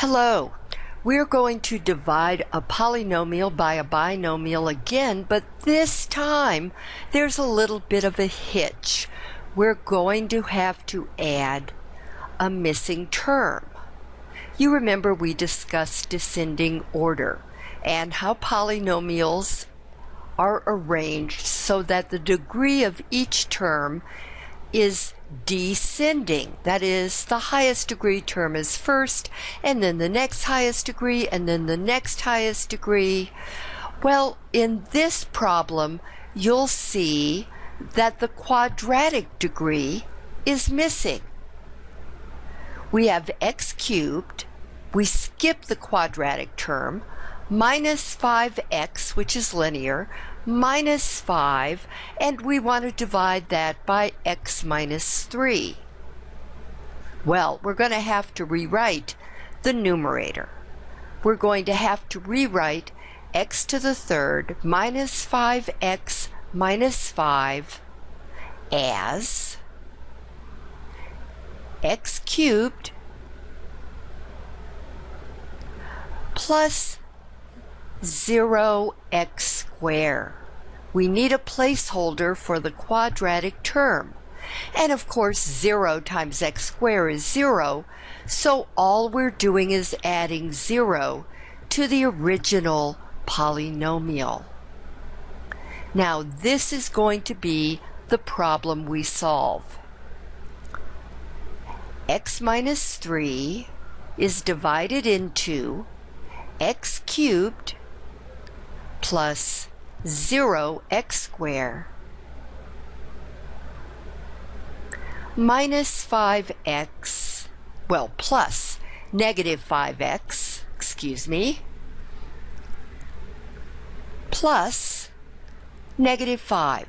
Hello. We're going to divide a polynomial by a binomial again, but this time there's a little bit of a hitch. We're going to have to add a missing term. You remember we discussed descending order and how polynomials are arranged so that the degree of each term is descending. That is, the highest degree term is first, and then the next highest degree, and then the next highest degree. Well, in this problem, you'll see that the quadratic degree is missing. We have x cubed, we skip the quadratic term, minus 5x, which is linear, minus 5, and we want to divide that by x minus 3. Well, we're going to have to rewrite the numerator. We're going to have to rewrite x to the third minus 5x minus 5 as x cubed plus 0x squared. We need a placeholder for the quadratic term. And of course, 0 times x squared is 0, so all we're doing is adding 0 to the original polynomial. Now, this is going to be the problem we solve. x minus 3 is divided into x cubed plus 0x squared minus 5x, well, plus negative 5x, excuse me, plus negative 5.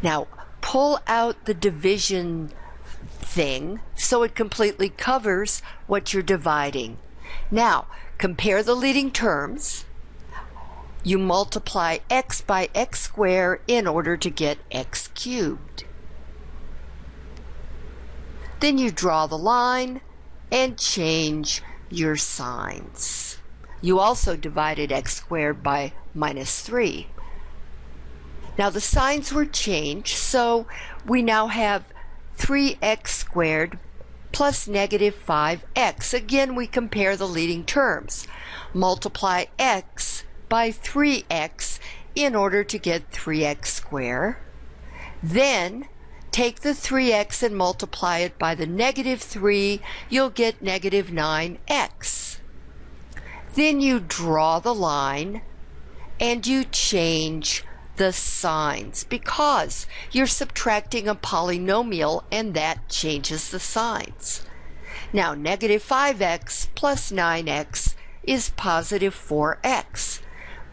Now, pull out the division thing so it completely covers what you're dividing. Now, compare the leading terms. You multiply x by x squared in order to get x cubed. Then you draw the line and change your signs. You also divided x squared by minus 3. Now the signs were changed, so we now have 3x squared plus negative 5x. Again, we compare the leading terms. Multiply x by 3x in order to get 3x squared. Then take the 3x and multiply it by the negative 3, you'll get negative 9x. Then you draw the line and you change the signs because you're subtracting a polynomial and that changes the signs. Now negative 5x plus 9x is positive 4x.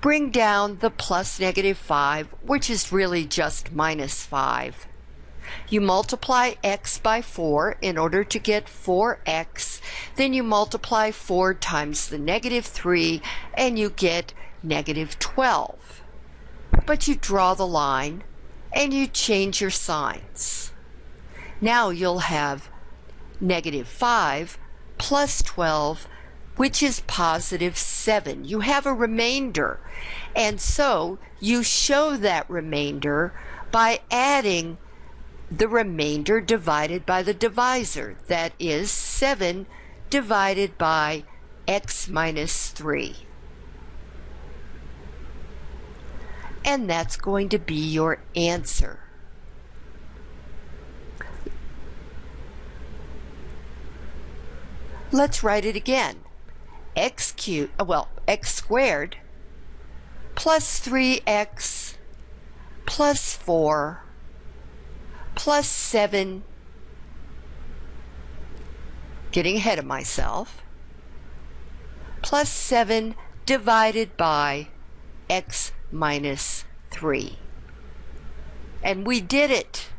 Bring down the plus negative 5, which is really just minus 5. You multiply x by 4 in order to get 4x. Then you multiply 4 times the negative 3 and you get negative 12 but you draw the line and you change your signs. Now you'll have negative 5 plus 12, which is positive 7. You have a remainder, and so you show that remainder by adding the remainder divided by the divisor, that is 7 divided by x minus 3. And that's going to be your answer. Let's write it again. x cubed, uh, well, x squared plus 3x plus 4 plus 7, getting ahead of myself, plus 7 divided by x minus 3. And we did it.